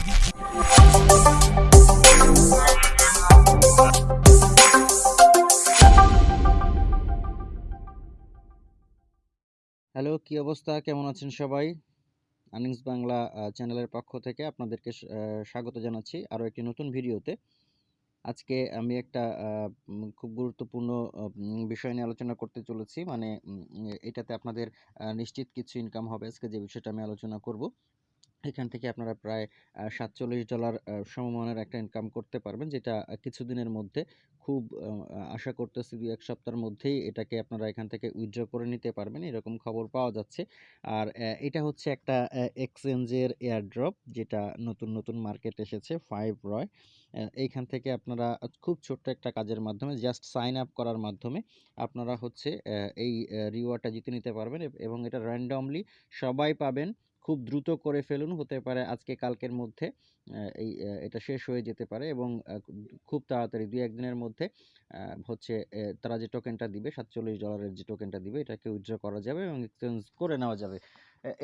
Hello, কি অবস্থা? কেমন আছেন সবাই? আর্নিংস বাংলা চ্যানেলের পক্ষ থেকে আপনাদেরকে স্বাগত জানাচ্ছি আরও একটি নতুন ভিডিওতে। আজকে আমি একটা খুব গুরুত্বপূর্ণ বিষয় নিয়ে আলোচনা করতে চলেছি। মানে এটাতে আপনাদের নিশ্চিত কিছু ইনকাম হবে। আজকে যে বিষয়টা আমি আলোচনা করব এখান থেকে আপনারা প্রায় সাতচল্লিশ ডলার সমমানের একটা ইনকাম করতে পারবেন, যেটা কিছুদিনের মধ্যে খুব আশা করতেছি দুই, এক সপ্তাহের মধ্যেই এটাকে আপনারা এখান থেকে উইথড্র করে নিতে পারবেন, এরকম খবর পাওয়া যাচ্ছে। আর এটা হচ্ছে একটা এক্সচেঞ্জের এয়ারড্রপ যেটা নতুন নতুন মার্কেট এসেছে ফাইভ রয় এইখান থেকে আপনারা খুব ছোট্ট একটা কাজের মাধ্যমে জাস্ট সাইন আপ করার মাধ্যমে আপনারা হচ্ছে এই রিওয়ার্ডটা জিতে নিতে পারবেন, এবং এটা র্যান্ডমলি সবাই পাবেন খুব দ্রুত করে ফেলুন, হতে পারে আজকে কালকের মধ্যে এই এটা শেষ হয়ে যেতে পারে এবং খুব তাড়াতাড়ি দুই একদিনের মধ্যে হচ্ছে তারা যে টোকেনটা দিবে, সাতচল্লিশ ডলারের যে টোকেনটা দিবে, এটাকে উইথড্র করা যাবে এবং এক্সচেঞ্জ করে নেওয়া যাবে।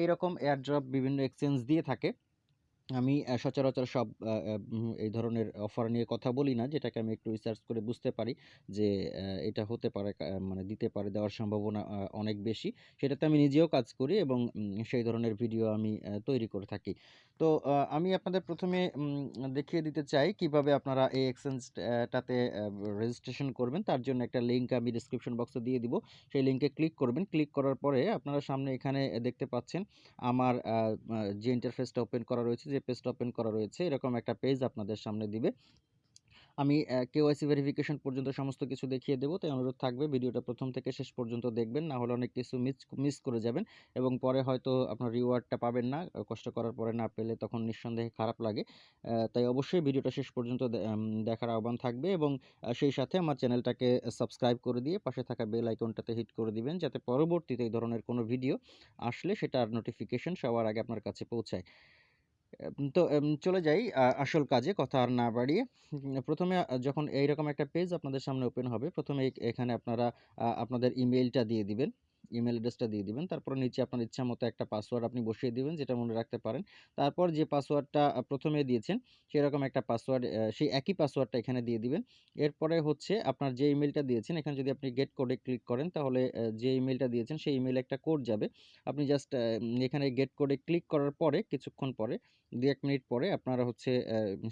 এইরকম এয়ারড্রপ বিভিন্ন এক্সচেঞ্জ দিয়ে থাকে। আমি সচরাচর সব এই ধরনের অফার নিয়ে কথা বলি না, যেটাকে আমি একটু রিসার্চ করে বুঝতে পারি যে এটা হতে পারে মানে দিতে পারে, দেওয়ার সম্ভাবনা অনেক বেশি। সেটাতে আমি নিজেও কাজ করি এবং সেই ধরনের ভিডিও আমি তৈরি করে থাকি। তো আমি আপনাদের প্রথমে দেখিয়ে দিতে চাই কীভাবে আপনারা এই এক্সচেঞ্জটাতে রেজিস্ট্রেশন করবেন। তার জন্য একটা লিঙ্ক আমি ডিসক্রিপশন বক্সে দিয়ে দিব। সেই লিঙ্কে ক্লিক করবেন। ক্লিক করার পরে আপনারা সামনে এখানে দেখতে পাচ্ছেন আমার যে ইন্টারফেসটা ওপেন করা রয়েছে যে পেজটা ওপেন করা রয়েছে, এরকম একটা পেজ আপনাদের সামনে দিবে। আমি কেওয়াইসি ভেরিফিকেশন পর্যন্ত সমস্ত কিছু দেখিয়ে দেবো, তাই অনুরোধ থাকবে ভিডিওটা প্রথম থেকে শেষ পর্যন্ত দেখবেন, না হলে অনেক কিছু মিস মিস করে যাবেন এবং পরে হয়তো আপনার রিওয়ার্ডটা পাবেন না কষ্ট করার পরে না পেলে তখন নিঃসন্দেহে খারাপ লাগে। তাই অবশ্যই ভিডিওটা শেষ পর্যন্ত দেখার আহ্বান থাকবে এবং সেই সাথে আমার চ্যানেলটাকে সাবস্ক্রাইব করে দিয়ে পাশে থাকা বেল আইকনটাতে হিট করে দিবেন, যাতে পরবর্তীতে এই ধরনের কোনো ভিডিও আসলে সেটার নোটিফিকেশন সবার আগে আপনার কাছে পৌঁছায়। তো চলে যাই আসল কাজে কথা আর না বাড়িয়ে। প্রথমে যখন এইরকম একটা পেজ আপনাদের সামনে ওপেন হবে, প্রথমে এখানে আপনারা আপনাদের ইমেলটা দিয়ে দিবেন। ইমেল অ্যাড্রেসটা দিয়ে দিবেন। তারপর নিচে আপনার ইচ্ছা মতো একটা পাসওয়ার্ড আপনি বসিয়ে দিবেন, যেটা মনে রাখতে পারেন। তারপর যে পাসওয়ার্ডটা প্রথমে দিয়েছেন, সেরকম একটা পাসওয়ার্ড সেই একই পাসওয়ার্ডটা এখানে দিয়ে দিবেন। এরপরে হচ্ছে আপনার যে ইমেলটা দিয়েছেন, এখানে যদি আপনি গেট কোডে ক্লিক করেন, তাহলে যে ইমেলটা দিয়েছেন, সেই ইমেলে একটা কোড যাবে। আপনি জাস্ট এখানে গেট কোডে ক্লিক করার পরে, কিছুক্ষণ পরে দু এক মিনিট পরে আপনারা হচ্ছে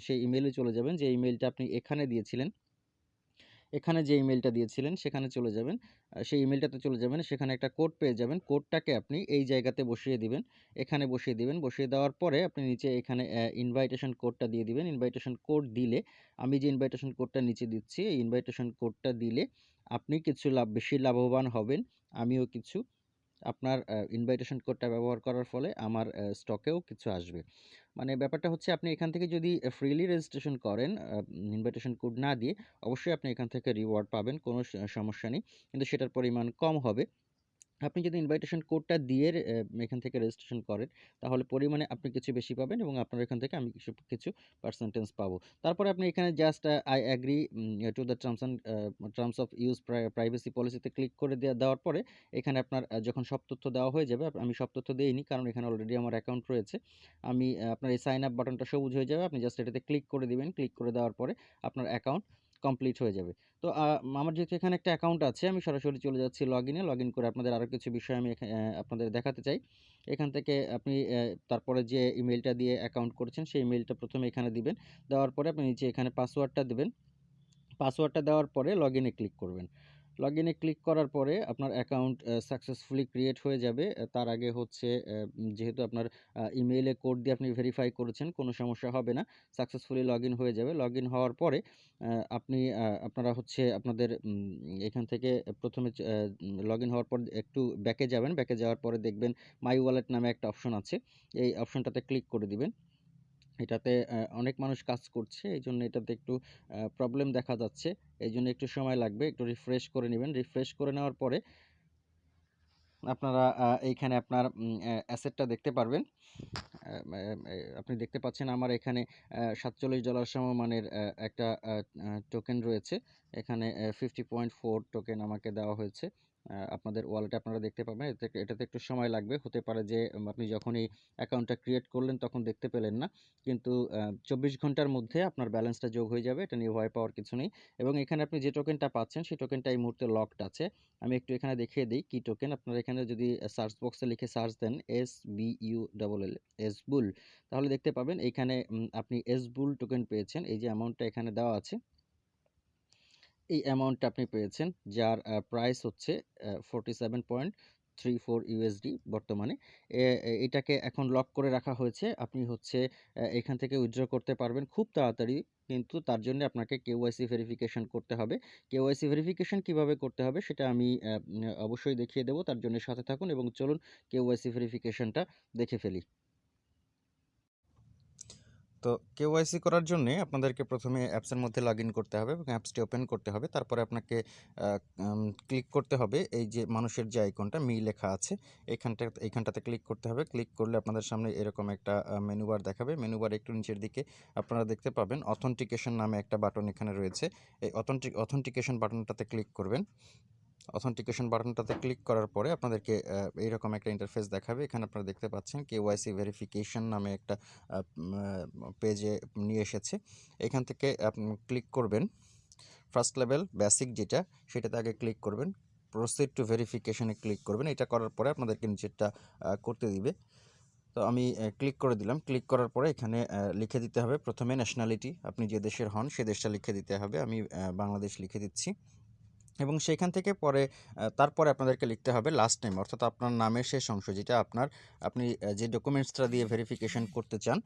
সেই ইমেলে চলে যাবেন। যে ইমেলটা আপনি এখানে দিয়েছিলেন এখানে যে ইমেলটা দিয়েছিলেন, সেখানে চলে যাবেন। সেই ইমেলটাতে চলে যাবেন, সেখানে একটা কোড পেয়ে যাবেন। কোডটাকে আপনি এই জায়গাতে বসিয়ে দিবেন। এখানে বসিয়ে দিবেন। বসিয়ে দেওয়ার পরে আপনি নিচে এখানে ইনভাইটেশন কোডটা দিয়ে দিবেন। ইনভাইটেশন কোড দিলে, আমি যে ইনভাইটেশন কোডটা নিচে দিচ্ছি, এই ইনভাইটেশন কোডটা দিলে আপনি কিছু লাভ, বেশি লাভবান হবেন। আমিও কিছু। আপনার ইনভাইটেশন কোডটা ব্যবহার করার ফলে আমার স্টকেও কিছু আসবে। মানে ব্যাপারটা হচ্ছে আপনি এখান থেকে যদি ফ্রিলি রেজিস্ট্রেশন করেন ইনভাইটেশন কোড না দিয়ে, অবশ্যই আপনি এখান থেকে রিওয়ার্ড পাবেন, কোনো সমস্যা নেই। কিন্তু সেটার পরিমাণ কম হবে। আপনি যদি ইনভাইটেশন কোডটা দিয়ে এখান থেকে রেজিস্ট্রেশন করেন, তাহলে পরিমাণে আপনি কিছু বেশি পাবেন এবং আপনার এখান থেকে আমি কিছু কিছু পার্সেন্টেজ পাবো। তারপরে আপনি এখানে just I agree to the terms and terms of use privacy পলিসিতে ক্লিক করে দেওয়া দেওয়ার পরে এখানে আপনার যখন সব তথ্য দেওয়া হয়ে যাবে আমি সব তথ্য দিইনি কারণ এখানে অলরেডি আমার অ্যাকাউন্ট রয়েছে। আমি আপনার এই সাইন আপ বাটনটা সবুজ হয়ে যাবে, আপনি জাস্ট এটাতে ক্লিক করে দিবেন। ক্লিক করে দেওয়ার পরে আপনার অ্যাকাউন্ট কমপ্লিট হয়ে যাবে। তো আমার যেহেতু এখানে একটা অ্যাকাউন্ট আছে, আমি সরাসরি চলে যাচ্ছি লগ ইনে লগ ইন করে আপনাদের আরও কিছু বিষয় আমি আপনাদের দেখাতে চাই। এখান থেকে আপনি তারপরে যে ইমেলটা দিয়ে অ্যাকাউন্ট করছেন, সেই ইমেলটা প্রথমে এখানে দিবেন। দেওয়ার পরে আপনি নিচে এখানে পাসওয়ার্ডটা দেবেন। পাসওয়ার্ডটা দেওয়ার পরে লগ ইনে ক্লিক করবেন। লগ ইনে ক্লিক করার পরে আপনার অ্যাকাউন্ট সাকসেসফুলি ক্রিয়েট হয়ে যাবে। তার আগে হচ্ছে যেহেতু আপনার ইমেইলে কোড দিয়ে আপনি ভেরিফাই করেছেন, কোনো সমস্যা হবে না। সাকসেসফুলি লগ হয়ে যাবে। লগ হওয়ার পরে আপনি আপনারা হচ্ছে আপনাদের এখান থেকে প্রথমে লগ হওয়ার পর একটু ব্যাকে যাবেন। ব্যাকে যাওয়ার পরে দেখবেন মাই ওয়ালেট নামে একটা অপশন আছে। এই অপশনটাতে ক্লিক করে দিবেন। এটাতে অনেক মানুষ কাজ করছে এই জন্য এটাতে একটু প্রবলেম দেখা যাচ্ছে। এই জন্য একটু সময় লাগবে, একটু রিফ্রেশ করে নেবেন। রিফ্রেশ করে নেওয়ার পরে আপনারা এইখানে আপনার অ্যাসেটটা দেখতে পারবেন। আপনি দেখতে পাচ্ছেন আমার এখানে সাতচল্লিশ ডলার সমমানের একটা টোকেন রয়েছে। এখানে ফিফটি পয়েন্ট ফোর টোকেন আমাকে দেওয়া হয়েছে। আপনাদের ওয়ালেটে আপনারা দেখতে পাবেন। এতে এটাতে একটু সময় লাগবে। হতে পারে যে আপনি যখনই অ্যাকাউন্টটা ক্রিয়েট করলেন তখন দেখতে পেলেন না। কিন্তু চব্বিশ ঘণ্টার মধ্যে আপনার ব্যালেন্সটা যোগ হয়ে যাবে। এটা নিয়ে ভয় পাওয়ার কিছু নেই। এবং এখানে আপনি যে টোকেনটা পাচ্ছেন সেই টোকেনটা এই মুহূর্তে লকড আছে। আমি একটু এখানে দেখিয়ে দিই কি টোকেন। আপনারা এখানে যদি সার্চ বক্সে লিখে সার্চ দেন S B U double L S bull তাহলে দেখতে পাবেন এইখানে আপনি এস বুল টোকেন পেয়েছেন। এই যে অ্যামাউন্টটা এখানে দেওয়া আছে। এই অ্যামাউন্টটা আপনি পেয়েছেন, যার প্রাইস হচ্ছে আ 47.34 ইউএসডি বর্তমানে। এটাকে এখন লক করে রাখা হয়েছে। আপনি হচ্ছে এখান থেকে উইথড্র করতে পারবেন খুব তাড়াতাড়ি। কিন্তু তার জন্য আপনাকে কেওয়াইসি ভেরিফিকেশন করতে হবে। কেওয়াইসি ভেরিফিকেশন কীভাবে করতে হবে সেটা আমি অবশ্যই দেখিয়ে দেব। তার জন্য সাথে থাকুন এবং চলুন কেওয়াইসি ভেরিফিকেশনটা দেখে ফেলি। তো কেওয়াইসি করার জন্যে আপনাদেরকে প্রথমে অ্যাপসের মধ্যে লগইন করতে হবে এবং অ্যাপসটি ওপেন করতে হবে। তারপরে আপনাকে ক্লিক করতে হবে এই যে মানুষের যে আইকনটা মি লেখা আছে, এখানটা এইখানটাতে ক্লিক করতে হবে। ক্লিক করলে আপনাদের সামনে এরকম একটা আ মেনু বার দেখাবে। মেনু বারে একটু নিচের দিকে আপনারা দেখতে পাবেন অথেন্টিকেশন নামে একটা বাটন এখানে রয়েছে। এই অথেন্টিক অথেন্টিকেশন বাটনটাতে ক্লিক করবেন। অথেন্টিকেশন বাটনটাতে ক্লিক করার পরে আপনাদেরকে এইরকম একটা ইন্টারফেস দেখাবে। এখানে আপনারা দেখতে পাচ্ছেন কে কেওয়াইসি ভেরিফিকেশন নামে একটা পেজে নিয়ে এসেছে। এখান থেকে আপ ক্লিক করবেন। ফার্স্ট লেভেল বেসিক যেটা, সেটাতে আগে ক্লিক করবেন। প্রসিড টু ভেরিফিকেশন ক্লিক করবেন। এটা করার পরে আপনাদেরকে নিচেরটা করতে দিবে। তো আমি ক্লিক করে দিলাম। ক্লিক করার পরে এখানে লিখে দিতে হবে প্রথমে ন্যাশনালিটি আপনি যে দেশের হন, সে দেশটা লিখে দিতে হবে। আমি বাংলাদেশ লিখে দিচ্ছি। এবং সেখান থেকে পরে তারপরে আপনাদেরকে লিখতে হবে লাস্ট নেম অর্থাৎ আপনার নামের শেষ অংশ, যেটা আপনার, আপনি যে ডকুমেন্টসটা দিয়ে ভেরিফিকেশন করতে চান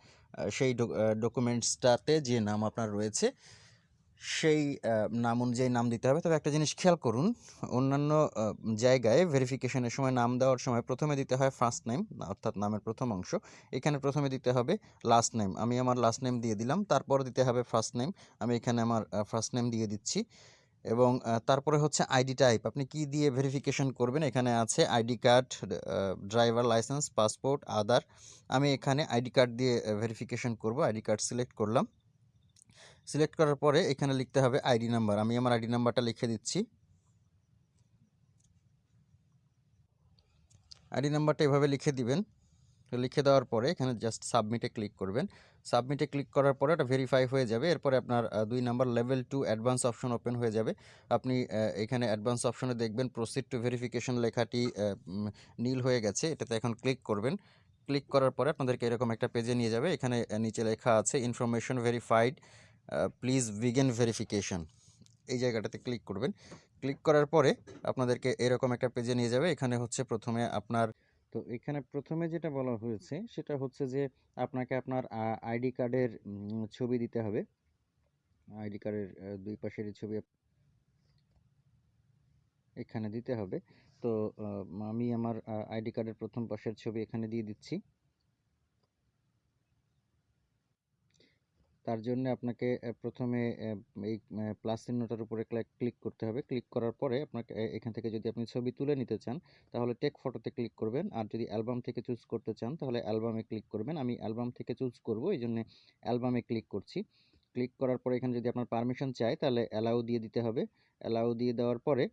সেই ডকুমেন্টসটাতে যে নাম আপনার রয়েছে, সেই নাম অনুযায়ী নাম দিতে হবে। তবে একটা জিনিস খেয়াল করুন, অন্যান্য জায়গায় ভেরিফিকেশনের সময় নাম দেওয়ার সময় প্রথমে দিতে হয় ফার্স্ট নেম অর্থাৎ নামের প্রথম অংশ। এখানে প্রথমে দিতে হবে লাস্ট নেম। আমি আমার লাস্ট নেম দিয়ে দিলাম। তারপর দিতে হবে ফার্স্ট নেম। আমি এখানে আমার ফার্স্ট নেম দিয়ে দিচ্ছি। এবং তারপরে হচ্ছে আইডি টাইপ আপনি কি দিয়ে ভেরিফিকেশন করবেন এখানে আছে ID card, driver licence, passport, Aadhaar আমি এখানে আইডি কার্ড দিয়ে ভেরিফিকেশন করব। আইডি কার্ড সিলেক্ট করলাম। সিলেক্ট করার পরে এখানে লিখতে হবে আইডি নাম্বার। আমি আমার আইডি নাম্বারটা লিখে দিচ্ছি। আইডি নাম্বারটা এভাবে লিখে দিবেন। লিখে দেওয়ার পরে এখানে জাস্ট সাবমিটে ক্লিক করবেন। সাবমিটে ক্লিক করার পরে ওটা ভেরিফাই হয়ে যাবে। এরপরে আপনার ২ number level 2 advance option open হয়ে যাবে। আপনি এখানে অ্যাডভান্স অপশনে দেখবেন প্রসিড টু ভেরিফিকেশন লেখাটি নীল হয়ে গেছে। এটাতে এখন ক্লিক করবেন। ক্লিক করার পরে আপনাদেরকে এরকম একটা পেজে নিয়ে যাবে। এখানে নিচে লেখা আছে information verified please begin verification. এই জায়গাটাতে ক্লিক করবেন। ক্লিক করার পরে আপনাদেরকে এরকম একটা পেজে নিয়ে যাবে। এখানে হচ্ছে প্রথমে আপনার তো এখানে প্রথমে যেটা বলা হয়েছে সেটা হচ্ছে যে আপনাকে আপনার আইডি কার্ডের ছবি দিতে হবে। আইডি কার্ডের, আ ২ পাশেরই ছবি এখানে দিতে হবে। তো আমি আমার আইডি কার্ডের প্রথম পাশের ছবি এখানে দিয়ে দিচ্ছি। তার জন্যে আপনাকে প্রথমে এই প্লাস চিহ্নটার উপরে ক্লিক করতে হবে। ক্লিক করার পরে আপনাকে এখান থেকে যদি আপনি ছবি তুলে নিতে চান, তাহলে টেক ফটোতে ক্লিক করবেন। আর যদি অ্যালবাম থেকে চুজ করতে চান, তাহলে অ্যালবামে ক্লিক করবেন। আমি অ্যালবাম থেকে চুজ করব। এজন্যে অ্যালবামে ক্লিক করছি। ক্লিক করার পরে এখানে যদি আপনার পারমিশন চায় তাহলে অ্যালাউ দিয়ে দিতে হবে। অ্যালাউ দিয়ে দেওয়ার পরে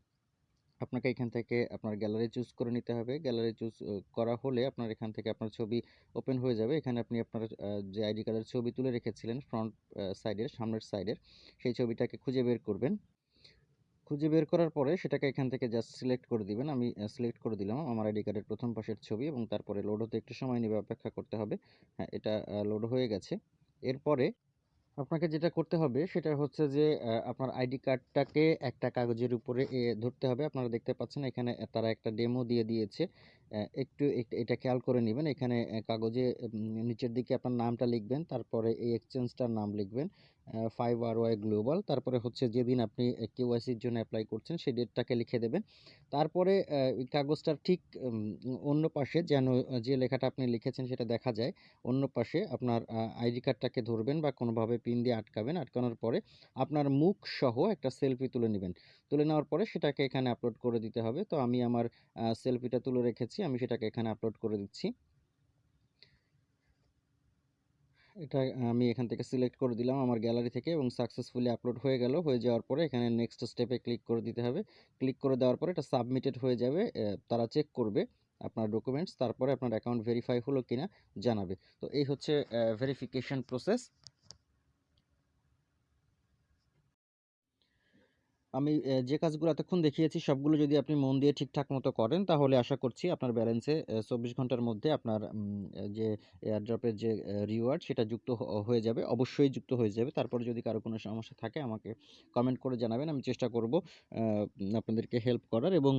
আপনাকে এখান থেকে আপনার গ্যালারি চুজ করে নিতে হবে। গ্যালারি চুজ করা হলে আপনার এখান থেকে আপনার ছবি ওপেন হয়ে যাবে। এখানে আপনি আপনার যে আইডি কার্ডের ছবি তুলে রেখেছিলেন ফ্রন্ট সাইডের সামনের সাইডের সেই ছবিটাকে খুঁজে বের করবেন। খুঁজে বের করার পরে সেটাকে এখান থেকে জাস্ট সিলেক্ট করে দিবেন। আমি সিলেক্ট করে দিলাম আমার আইডি কার্ডের প্রথম পাশের ছবি এবং তারপরে লোড হতে একটু সময় নেবে অপেক্ষা করতে হবে। হ্যাঁ, এটা লোড হয়ে গেছে। এরপরে আপনাকে যেটা করতে হবে সেটা হচ্ছে যে আপনার আইডি কার্ডটাকে একটা কাগজের উপরে ধরতে হবে। আপনারা দেখতে পাচ্ছেন এখানে তারা একটা ডেমো দিয়ে দিয়েছে। একটু এটা খেয়াল করে নেবেন এখানে কাগজে নিচের দিকে আপনার নামটা লিখবেন। তারপরে এই এক্সচেঞ্জটার নাম লিখবেন। ফাইভ আর ওয়াই গ্লোবাল তারপরে হচ্ছে যেদিন আপনি কেওয়াইসির জন্য অ্যাপ্লাই করছেন, সেই ডেটটাকে লিখে দেবেন। তারপরে ওই কাগজটার ঠিক অন্য পাশে যেন, যে লেখাটা আপনি লিখেছেন সেটা দেখা যায়। অন্য পাশে আপনার আইডি কার্ডটাকে ধরবেন বা কোনোভাবে পিন দিয়ে আটকাবেন। আটকানোর পরে আপনার মুখ সহ একটা সেলফি তুলে নেবেন তুলে নেওয়ার পরে সেটাকে এখানে আপলোড করে দিতে হবে। তো আমি আমার সেলফিটা তুলে রেখেছি। আমি সেটাকে এখানে আপলোড করে দিচ্ছি। এটা আমি এখান থেকে সিলেক্ট করে দিলাম আমার গ্যালারি থেকে এবং সাকসেসফুলি আপলোড হয়ে গেল। হয়ে যাওয়ার পরে এখানে নেক্সট স্টেপে ক্লিক করে দিতে হবে। ক্লিক করে দেওয়ার পরে এটা সাবমিটেড হয়ে যাবে তারা চেক করবে আপনার ডকুমেন্টস তারপরে আপনার অ্যাকাউন্ট ভেরিফাই হলো কিনা জানাবে। তো এই হচ্ছে ভেরিফিকেশন প্রসেস আমি যে কাজগুলো এতক্ষণ দেখিয়েছি, সবগুলো যদি আপনি মন দিয়ে ঠিকঠাক মতো করেন, তাহলে আশা করছি আপনার ব্যালেন্সে চব্বিশ ঘণ্টার মধ্যে আপনার যে এয়ারড্রপের যে রিওয়ার্ড সেটা যুক্ত হয়ে যাবে, অবশ্যই যুক্ত হয়ে যাবে। তারপরে যদি কারও কোনো সমস্যা থাকে, আমাকে কমেন্ট করে জানাবেন, আমি চেষ্টা করব আপনাদেরকে হেল্প করার এবং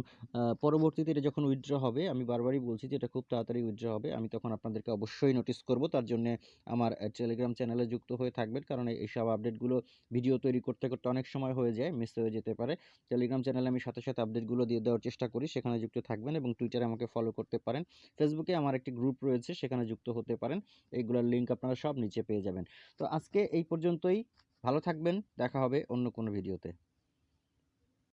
পরবর্তীতে এটা যখন উইথড্র হবে, আমি বারবারই বলছি যে এটা খুব তাড়াতাড়ি উইথড্র হবে, আমি তখন আপনাদেরকে অবশ্যই নোটিস করব, তার জন্য আমার টেলিগ্রাম চ্যানেলে যুক্ত হয়ে থাকবেন, কারণ এইসব আপডেটগুলো ভিডিও তৈরি করতে করতে অনেক সময় হয়ে যায় মিস হয়ে যেতে পারে। টেলিগ্রাম চ্যানেলে আমি সাথে সাথে আপডেটগুলো দিয়ে দেওয়ার চেষ্টা করি, সেখানে যুক্ত থাকবেন এবং টুইটারে আমাকে ফলো করতে পারেন। ফেসবুকে আমার একটি গ্রুপ রয়েছে, সেখানে যুক্ত হতে পারেন। এইগুলোর লিঙ্ক আপনারা সব নিচে পেয়ে যাবেন। তো আজকে এই পর্যন্তই। ভালো থাকবেন, দেখা হবে অন্য কোনো ভিডিওতে